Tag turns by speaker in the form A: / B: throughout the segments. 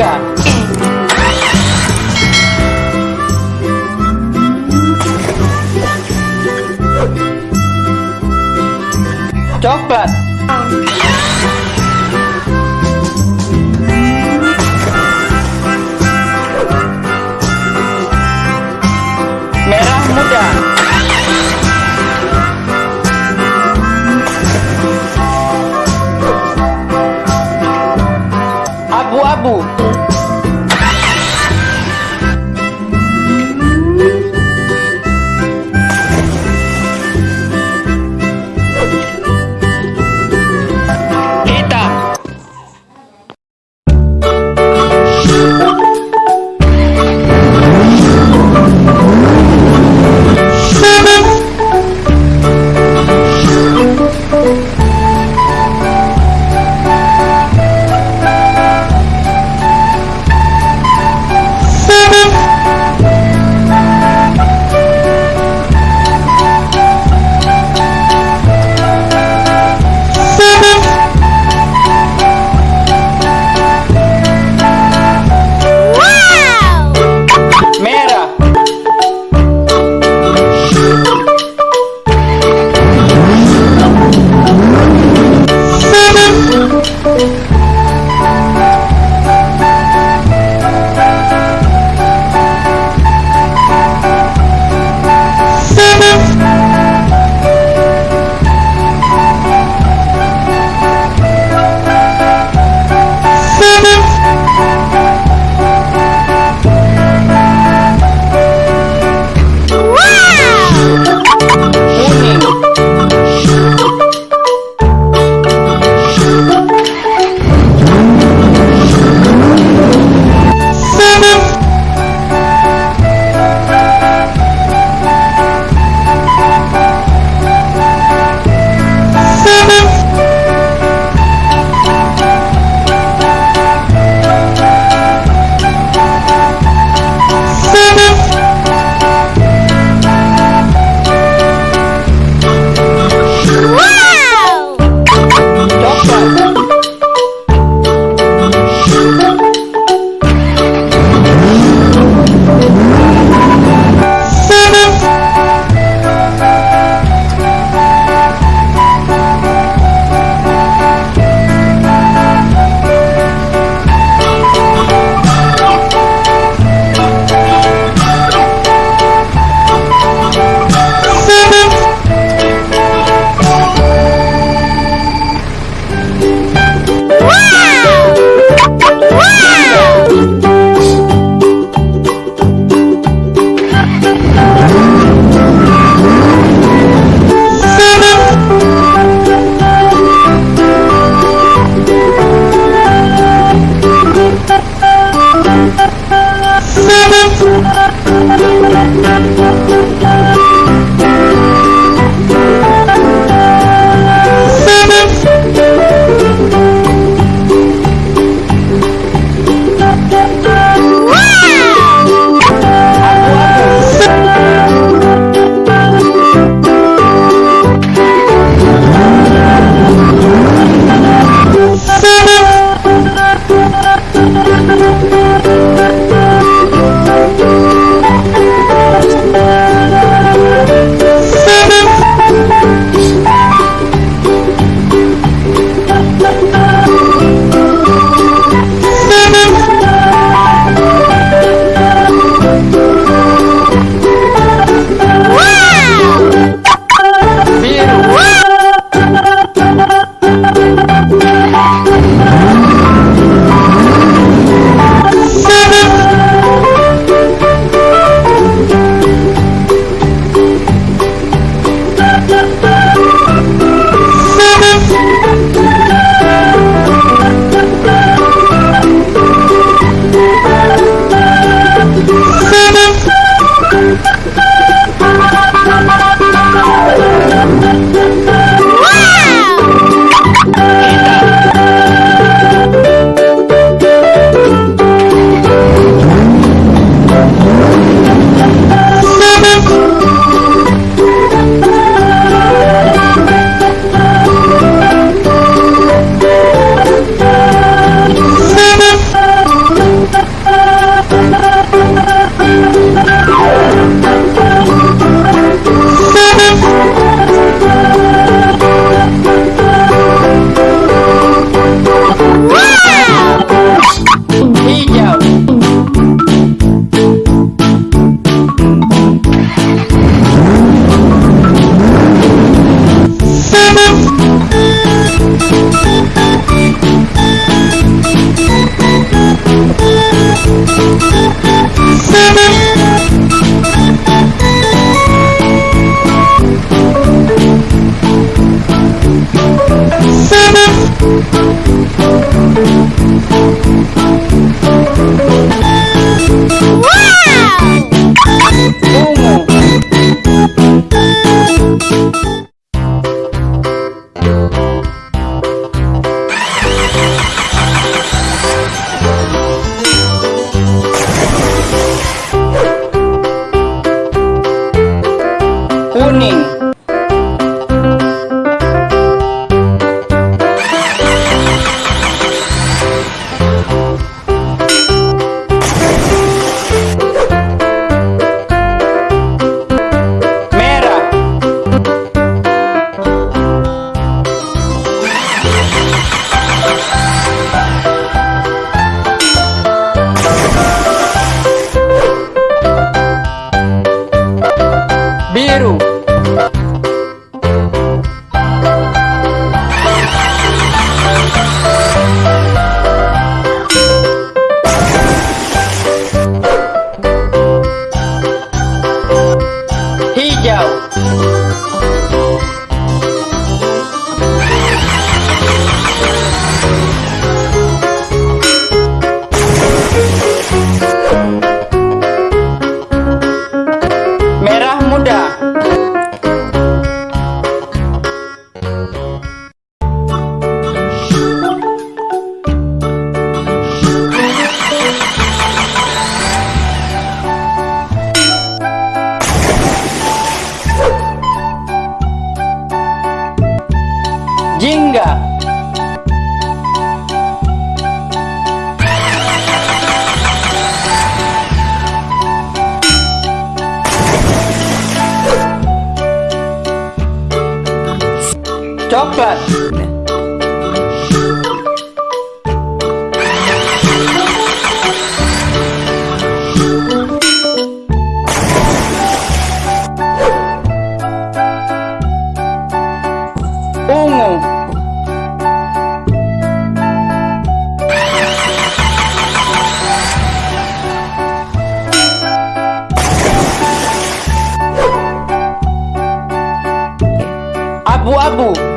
A: tiga. Coklat. Merah muda. Thank you. Jingga. Coklat. Abu-abu.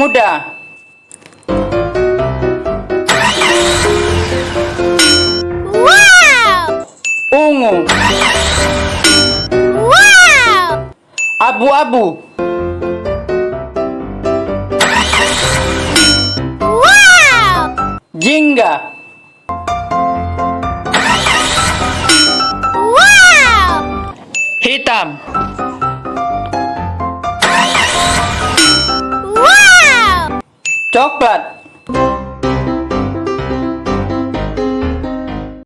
A: Muda. Ungu. Abu-abu. Jingga. Hitam. Coklat.